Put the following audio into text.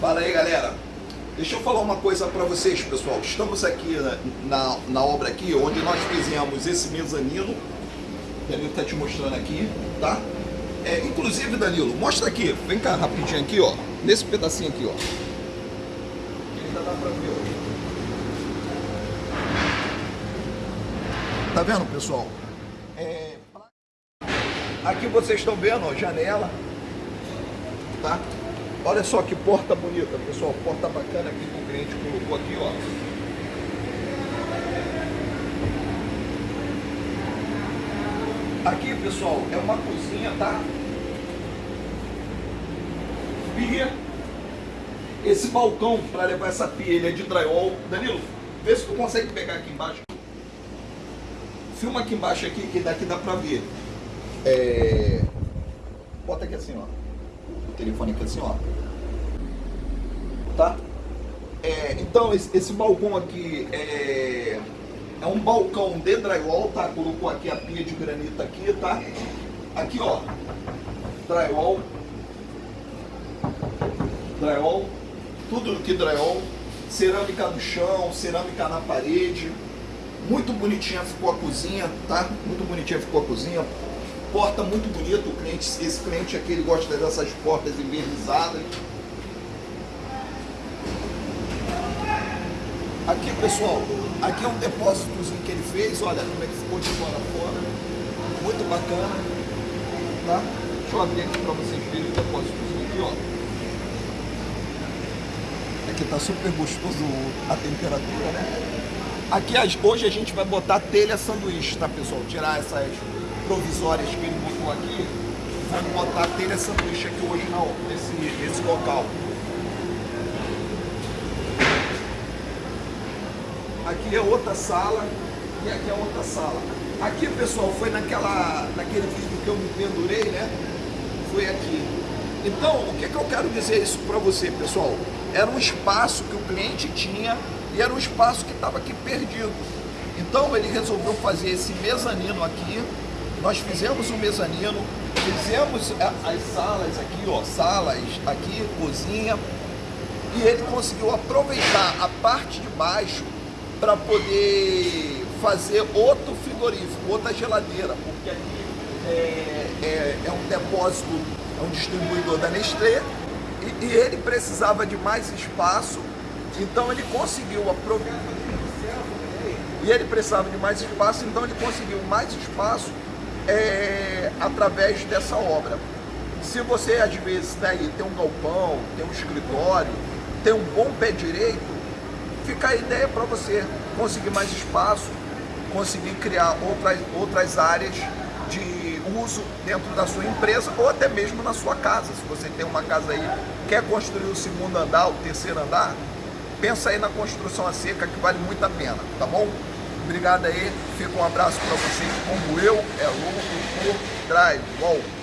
Fala aí, galera. Deixa eu falar uma coisa para vocês, pessoal. Estamos aqui na, na, na, obra aqui, onde nós fizemos esse mezanino. Danilo tá te mostrando aqui, tá? É, inclusive, Danilo, mostra aqui. Vem cá rapidinho aqui, ó. Nesse pedacinho aqui, ó. Ainda dá pra ver, ó. Tá vendo, pessoal? É... Aqui vocês estão vendo, ó, janela. Tá? Olha só que porta bonita, pessoal. Porta bacana aqui que o cliente colocou aqui, ó. Aqui, pessoal, é uma cozinha, tá? Pia. Esse balcão para levar essa pia, ele é de drywall. Danilo, vê se tu consegue pegar aqui embaixo. Filma aqui embaixo aqui, que daqui dá pra ver. É... Bota aqui assim, ó aqui assim, ó. Tá? É, então, esse, esse, balcão aqui é, é um balcão de drywall, tá? Colocou aqui a pia de granito aqui, tá? Aqui, ó. Drywall. Drywall. Tudo que drywall. Cerâmica no chão, cerâmica na parede. Muito bonitinha ficou a cozinha, tá? Muito bonitinha ficou a cozinha porta muito bonita, o cliente, esse cliente aqui ele gosta dessas portas envernizadas. Aqui pessoal, aqui é um depósitozinho que ele fez, olha como é que ficou de fora a fora. Muito bacana. Tá? Deixa eu abrir aqui para vocês verem o depósitozinho aqui, ó. Aqui tá super gostoso a temperatura, né? Aqui hoje a gente vai botar telha sanduíche, tá pessoal? Tirar essas provisórias que ele botou aqui, vamos botar telha sanduíche aqui hoje não, nesse, nesse local. Aqui é outra sala e aqui é outra sala. Aqui, pessoal, foi naquela, naquele vídeo que eu me pendurei, né? Foi aqui. Então, o que, que eu quero dizer isso para você, pessoal? Era um espaço que o cliente tinha e era um espaço que estava aqui perdido. Então ele resolveu fazer esse mezanino aqui nós fizemos o mezanino, fizemos as salas aqui, ó, salas aqui, cozinha, e ele conseguiu aproveitar a parte de baixo para poder fazer outro frigorífico, outra geladeira, porque aqui é, é, é um depósito, é um distribuidor da Nestlé, e, e ele precisava de mais espaço, então ele conseguiu aproveitar. E ele precisava de mais espaço, então ele conseguiu mais espaço é, através dessa obra. Se você às vezes né, tem um galpão, tem um escritório, tem um bom pé direito, fica a ideia para você conseguir mais espaço, conseguir criar outras, outras áreas de uso dentro da sua empresa ou até mesmo na sua casa. Se você tem uma casa aí, quer construir o segundo andar, o terceiro andar, pensa aí na construção a seca que vale muito a pena, tá bom? Obrigado aí, fica um abraço para vocês, como eu, é louco por Drive. Bom.